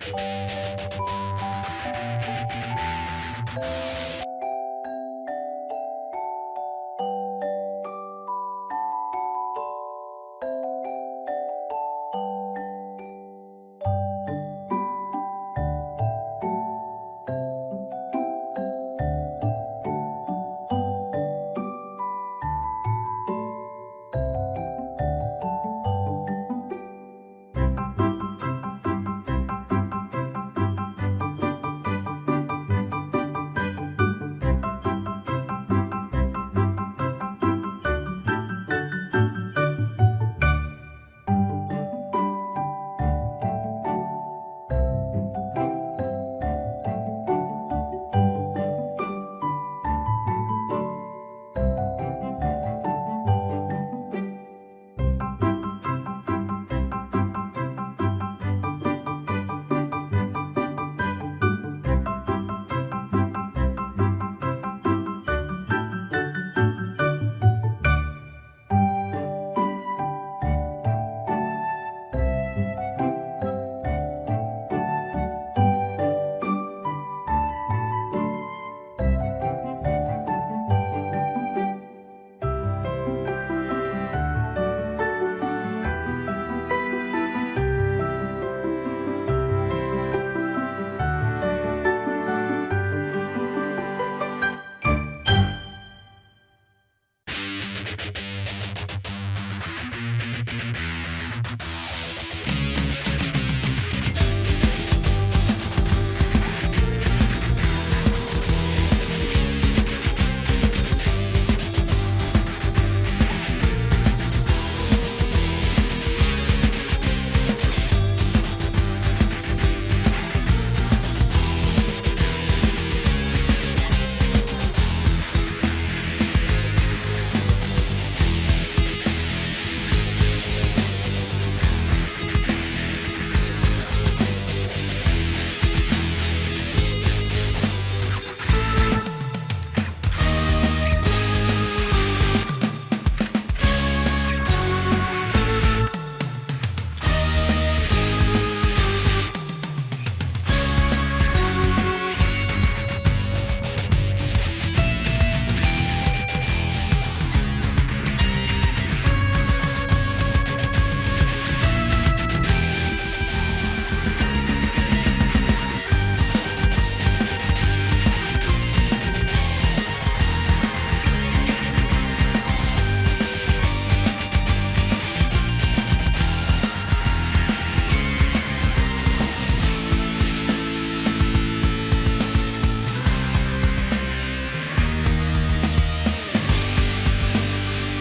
you